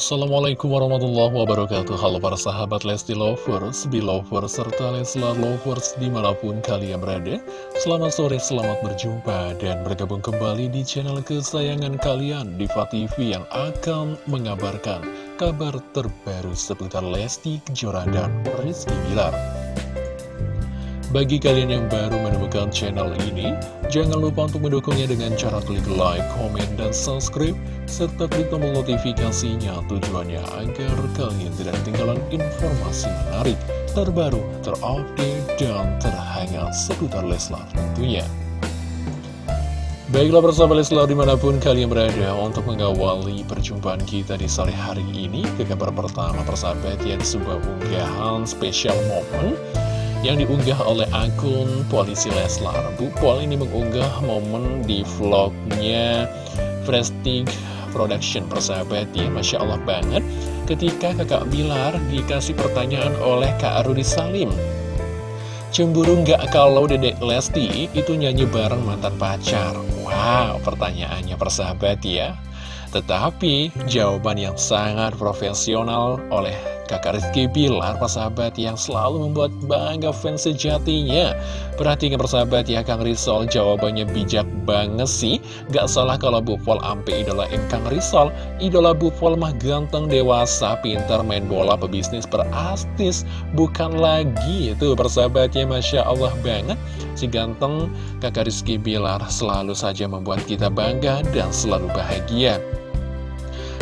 Assalamualaikum warahmatullahi wabarakatuh. Halo para sahabat Lesti Lovers, Belovers, serta Leslar Lovers di mana pun kalian berada. Selamat sore, selamat berjumpa dan bergabung kembali di channel kesayangan kalian Diva TV yang akan mengabarkan kabar terbaru seputar Lesti Kejora dan Rizky Bilar bagi kalian yang baru menemukan channel ini, jangan lupa untuk mendukungnya dengan cara klik like, komen, dan subscribe, serta klik tombol notifikasinya tujuannya agar kalian tidak ketinggalan informasi menarik, terbaru, terupdate, dan terhangat seputar Leslar tentunya. Baiklah bersama Leslar di mana pun kalian berada untuk mengawali perjumpaan kita di sore hari ini ke kabar pertama persahabat yang sebuah unggahan spesial momen yang diunggah oleh akun Polisi Leslar. Bu Pol ini mengunggah momen di vlognya Prestige Production persahabat ya Masya Allah banget ketika kakak Bilar dikasih pertanyaan oleh Kak Rudi Salim Cemburu nggak kalau dedek Lesti itu nyanyi bareng mantan pacar? Wow, pertanyaannya persahabat ya Tetapi jawaban yang sangat profesional oleh kakak Rizky Bilar, persahabat yang selalu membuat bangga fans sejatinya. Perhatikan persahabat ya, Kang Risol jawabannya bijak banget sih. Gak salah kalau Bu Pol ampe idola M Kang Risol. Idola Bu Pol mah ganteng, dewasa, pintar, main bola, pebisnis, berastis. Bukan lagi itu persahabatnya, Masya Allah banget. Si ganteng kakak Rizky Bilar selalu saja membuat kita bangga dan selalu bahagia.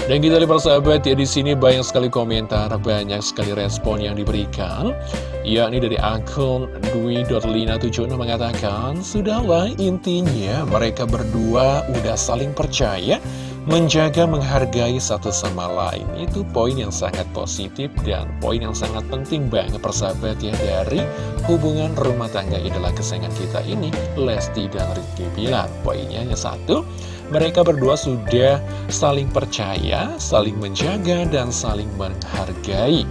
Dan kita lihat persahabat ya di sini banyak sekali komentar, banyak sekali respon yang diberikan. Yakni dari akun Dwi.lina76 mengatakan, Sudahlah intinya mereka berdua udah saling percaya, menjaga menghargai satu sama lain. Itu poin yang sangat positif dan poin yang sangat penting banget persahabat ya dari hubungan rumah tangga idola kesayangan kita ini, Lesti dan Rizky Bilar. Poinnya hanya satu, mereka berdua sudah saling percaya, saling menjaga, dan saling menghargai.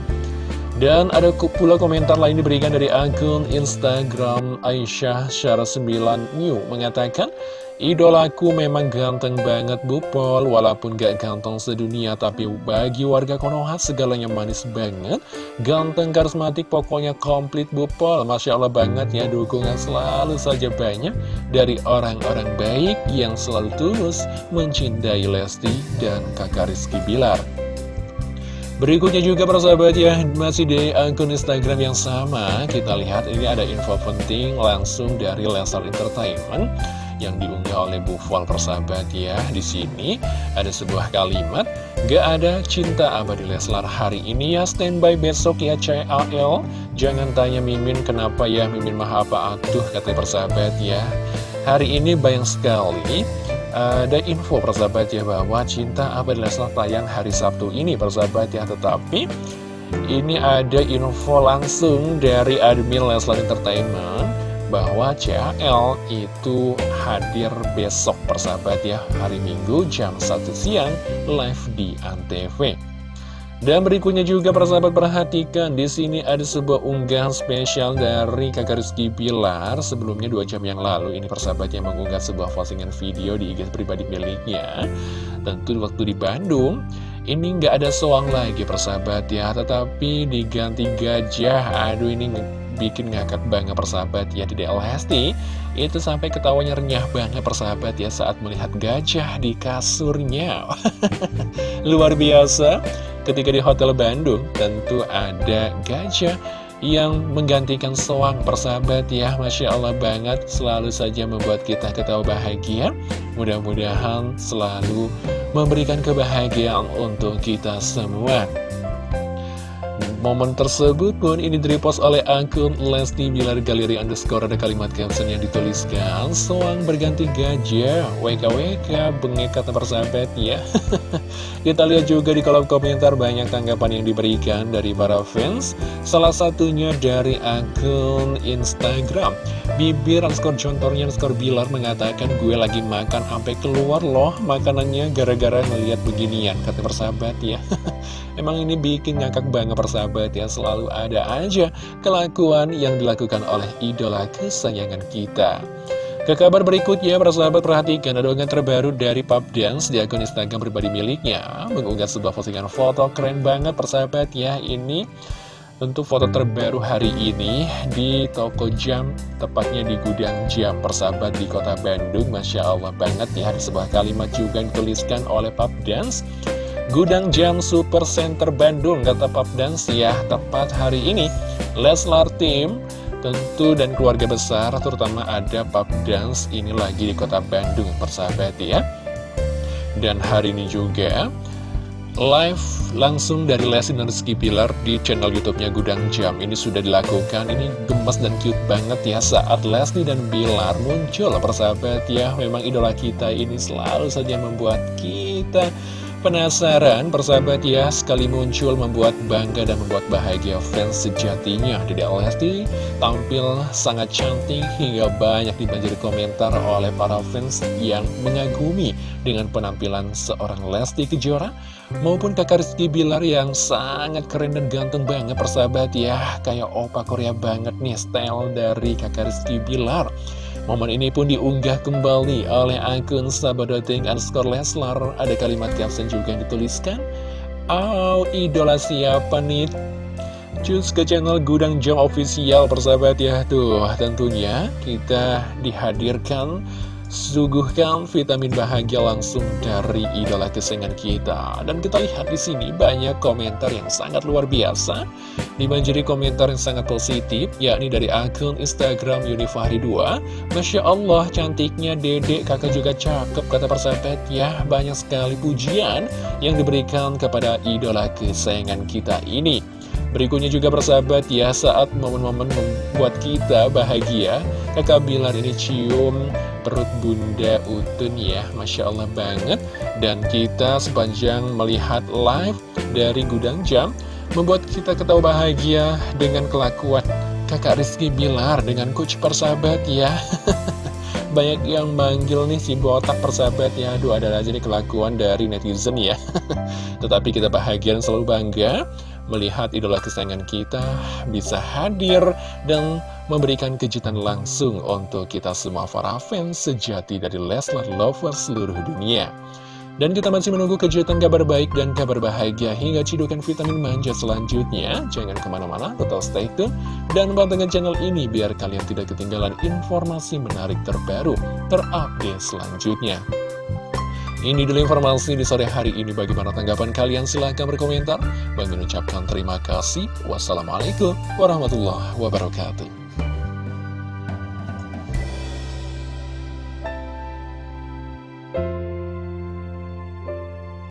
Dan ada pula komentar lain diberikan dari akun Instagram Aisyah Syara 9 New. Mengatakan Idolaku memang ganteng banget Bu Pol Walaupun gak ganteng sedunia Tapi bagi warga Konoha segalanya manis banget. Ganteng karismatik pokoknya komplit Bu Pol Masya Allah banget ya dukungan selalu saja banyak Dari orang-orang baik yang selalu tulus Mencintai Lesti dan kakak Rizky Bilar Berikutnya juga persahabat ya Masih di akun Instagram yang sama Kita lihat ini ada info penting langsung dari Lesar Entertainment yang diunggah oleh Bu Fal persahabat ya. Di sini ada sebuah kalimat, gak ada cinta abadi Leslar hari ini ya standby besok ya CAL. Jangan tanya Mimin kenapa ya Mimin mah apa atuh kata persahabat ya. Hari ini banyak sekali ada info persahabat ya bahwa cinta abadi Leslar tayang hari Sabtu ini persahabat ya. Tetapi ini ada info langsung dari admin Leslar Entertainment bahwa CAL itu hadir besok persahabat ya hari Minggu jam 1 siang live di Antv. Dan berikutnya juga persahabat perhatikan di sini ada sebuah unggahan spesial dari kakak Rizky Pilar sebelumnya dua jam yang lalu ini persahabat yang mengunggah sebuah postingan video di IG pribadi miliknya. Tentu waktu di Bandung ini nggak ada soang lagi persahabat ya. Tetapi diganti gajah. Aduh ini bikin ngakak banget persahabat ya. Di Lesti Itu sampai ketawanya renyah banget persahabat ya saat melihat gajah di kasurnya. Luar biasa ketika di Hotel Bandung tentu ada gajah yang menggantikan soang persahabat ya. Masya Allah banget selalu saja membuat kita ketawa bahagia. Mudah-mudahan selalu memberikan kebahagiaan untuk kita semua Momen tersebut pun ini direpost oleh akun Lesti Bilar Galeri underscore. Ada kalimat caption yang dituliskan Soang berganti gajah, WKWK, bengek kata persahabat ya. Kita lihat juga di kolom komentar banyak tanggapan yang diberikan dari para fans. Salah satunya dari akun Instagram. Bibir underscore contornya underscore Bilar mengatakan gue lagi makan sampai keluar loh makanannya gara-gara melihat beginian kata persahabat ya. Emang ini bikin ngakak banget persahabat ya Selalu ada aja kelakuan yang dilakukan oleh idola kesayangan kita. Ke kabar berikutnya, para sahabat perhatikan ada terbaru dari Pop Dance di akun Instagram pribadi miliknya. Mengunggah sebuah postingan foto keren banget persahabat ya. Ini untuk foto terbaru hari ini di toko jam Tepatnya di gudang jam persahabat di kota Bandung. Masya Allah banget ya. Ada sebuah kalimat juga dituliskan oleh Pop Dance Gudang Jam Super Center Bandung kata Pop Dance ya. Tepat hari ini Leslar Team tentu dan keluarga besar terutama ada pub dance ini lagi di kota Bandung persahabat ya. Dan hari ini juga live langsung dari Leslie dan Rizky Pilar di channel youtube-nya Gudang Jam. Ini sudah dilakukan ini gemes dan cute banget ya saat Leslie dan Bilar muncul persahabat ya. Memang idola kita ini selalu saja membuat kita Penasaran persahabat ya sekali muncul membuat bangga dan membuat bahagia fans sejatinya Dede Lesti. Tampil sangat cantik hingga banyak dibanjiri komentar oleh para fans yang mengagumi dengan penampilan seorang Lesti Kejora maupun kakak Rizky Bilar yang sangat keren dan ganteng banget persahabat ya. Kayak opa Korea banget nih style dari kakak Rizky Bilar Momen ini pun diunggah kembali oleh akun sahabat.ting underscore Leslar. Ada kalimat caption juga yang dituliskan. Oh, idola siapa nih? Cus ke channel Gudang Jam Official persahabat ya Tuh tentunya kita dihadirkan Suguhkan vitamin bahagia langsung dari idola kesayangan kita? Dan kita lihat di sini banyak komentar yang sangat luar biasa. Dibanjiri komentar yang sangat positif yakni dari akun Instagram Yunifahri 2 Masya Allah cantiknya dedek kakak juga cakep kata persahabat ya. Banyak sekali pujian yang diberikan kepada idola kesayangan kita ini. Berikutnya juga persahabat ya saat momen-momen membuat kita bahagia Kakak Bilar ini cium perut bunda Utun ya. Masya Allah banget. Dan kita sepanjang melihat live dari Gudang Jam Membuat kita ketawa bahagia dengan kelakuan kakak Rizky Bilar dengan coach persahabat ya. Banyak yang manggil nih si botak persahabat ya. Aduh ada aja nih kelakuan dari netizen ya. Tetapi kita bahagia dan selalu bangga melihat idola kesayangan kita bisa hadir dan memberikan kejutan langsung untuk kita semua para fans sejati dari Leslar Lovers seluruh dunia. Dan kita masih menunggu kejutan kabar baik dan kabar bahagia hingga cidukan vitamin manja selanjutnya. Jangan ke mana-mana, tetap stay tune dan pantengin channel ini biar kalian tidak ketinggalan informasi menarik terbaru, terupdate selanjutnya. Ini dulu informasi di sore hari ini. Bagaimana tanggapan kalian? Silahkan berkomentar. Bagi mengucapkan terima kasih. Wassalamualaikum warahmatullahi wabarakatuh.